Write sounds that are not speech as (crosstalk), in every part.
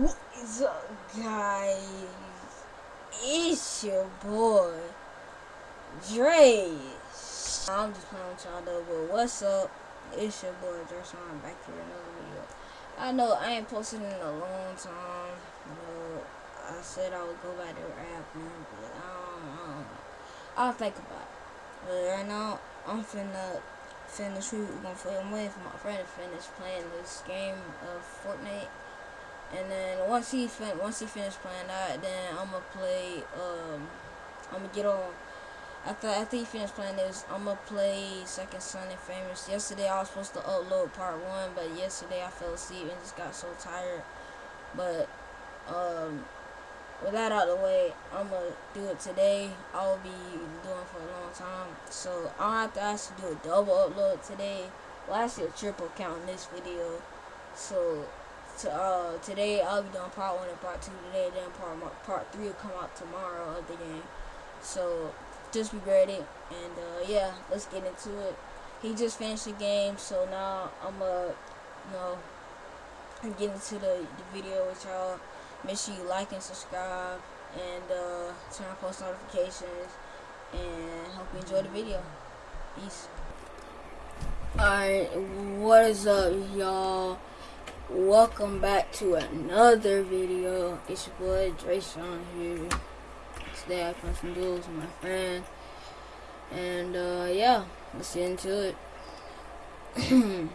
What is up, guys? It's your boy, Dre. I'm just playing with y'all though, but what's up? It's your boy, Dre. So I'm back here another video. I know I ain't posted in a long time. But I said I would go back to rapping, but I don't, know. I'll think about it. But right now, I'm finna finish. We're gonna play. I'm waiting for my friend to finish playing this game of Fortnite and then once he fin once he finished playing that, then I'm gonna play. Um, I'm gonna get on. After after he finished playing this, I'm gonna play Second Son Infamous. Yesterday I was supposed to upload part one, but yesterday I fell asleep and just got so tired. But um, with that out of the way, I'm gonna do it today. I'll be doing for a long time, so I'll have to actually do a double upload today. Well, actually a triple count in this video. So to, uh, today I'll be doing part one and part two today. Then part part three will come out tomorrow of the game. So just be ready. And uh, yeah, let's get into it. He just finished the game, so now I'm uh, you know, get into the, the video with y'all. Make sure you like and subscribe, and uh, turn on post notifications. And hope you enjoy the video. Peace. Alright, what is up, y'all? Welcome back to another video. It's your boy Drayshawn here. Today I play some duels with my friend and uh yeah let's get into it. (clears throat) Alright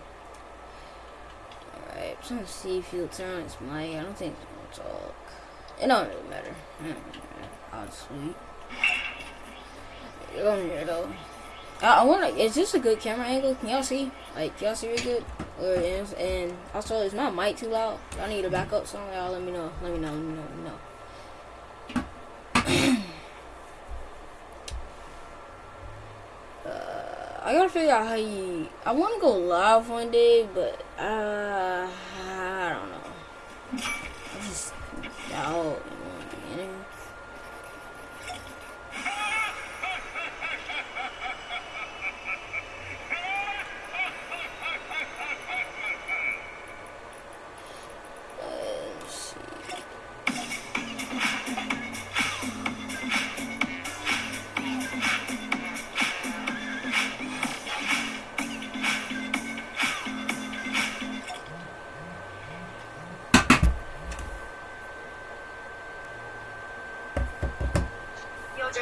I'm trying to see if he'll turn on his mic. I don't think he's gonna talk. It don't really matter, I'll just wait you're here though. I, I wanna is this a good camera angle? Can y'all see? Like y'all see really good and also, is my mic too loud? I need a backup song. Y'all let me know. Let me know. Let me know. Let me know. (clears throat) uh, I gotta figure out how you. I want to go live one day, but uh, I don't know. I just doubt.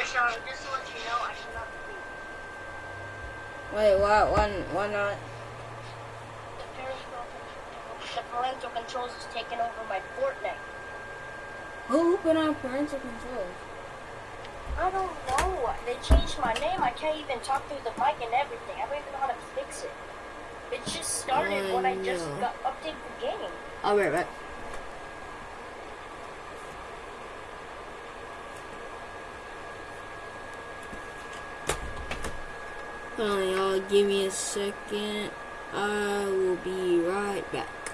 Just to let you know, I should not be. Wait, why, why, why not? The parental controls is taking over my Fortnite. Who put on parental controls? I don't know. They changed my name. I can't even talk through the mic and everything. I don't even know how to fix it. It just started when I mm, just got updated the game. I'll be right back. Hold on, y'all. Give me a second. I will be right back.